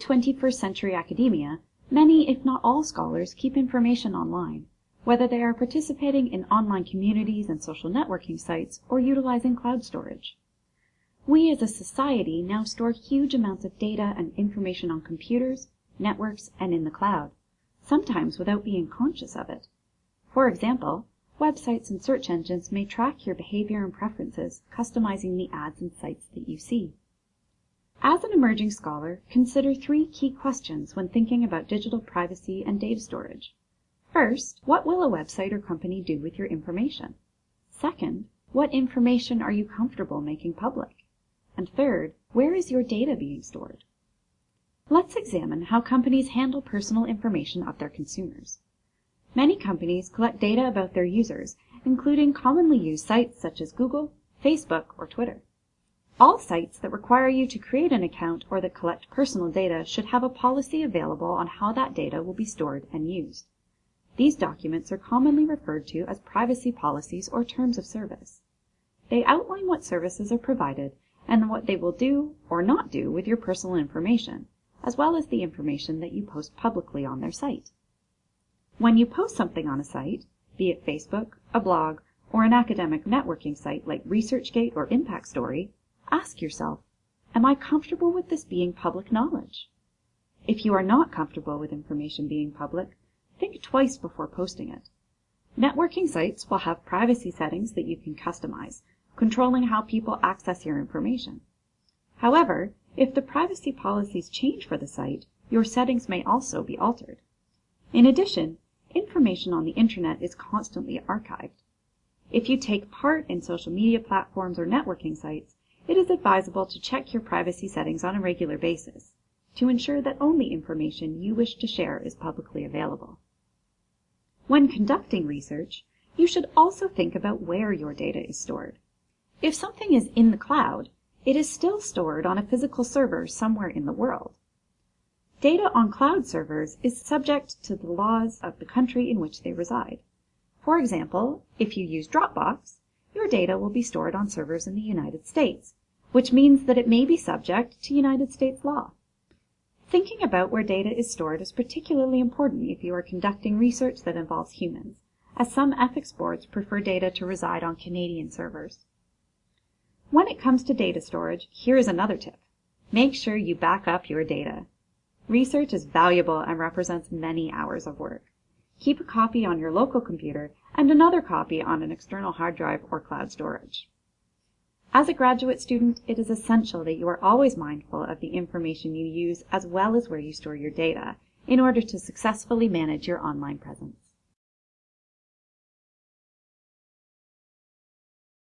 21st century academia, many if not all scholars keep information online, whether they are participating in online communities and social networking sites or utilizing cloud storage. We as a society now store huge amounts of data and information on computers, networks, and in the cloud, sometimes without being conscious of it. For example, websites and search engines may track your behavior and preferences, customizing the ads and sites that you see. As an emerging scholar, consider three key questions when thinking about digital privacy and data storage. First, what will a website or company do with your information? Second, what information are you comfortable making public? And third, where is your data being stored? Let's examine how companies handle personal information of their consumers. Many companies collect data about their users, including commonly used sites such as Google, Facebook, or Twitter. All sites that require you to create an account or that collect personal data should have a policy available on how that data will be stored and used. These documents are commonly referred to as privacy policies or terms of service. They outline what services are provided and what they will do or not do with your personal information, as well as the information that you post publicly on their site. When you post something on a site, be it Facebook, a blog, or an academic networking site like ResearchGate or Impact Story, Ask yourself, am I comfortable with this being public knowledge? If you are not comfortable with information being public, think twice before posting it. Networking sites will have privacy settings that you can customize, controlling how people access your information. However, if the privacy policies change for the site, your settings may also be altered. In addition, information on the internet is constantly archived. If you take part in social media platforms or networking sites, it is advisable to check your privacy settings on a regular basis to ensure that only information you wish to share is publicly available. When conducting research, you should also think about where your data is stored. If something is in the cloud, it is still stored on a physical server somewhere in the world. Data on cloud servers is subject to the laws of the country in which they reside. For example, if you use Dropbox, your data will be stored on servers in the United States, which means that it may be subject to United States law. Thinking about where data is stored is particularly important if you are conducting research that involves humans, as some ethics boards prefer data to reside on Canadian servers. When it comes to data storage, here is another tip. Make sure you back up your data. Research is valuable and represents many hours of work. Keep a copy on your local computer and another copy on an external hard drive or cloud storage. As a graduate student, it is essential that you are always mindful of the information you use as well as where you store your data in order to successfully manage your online presence.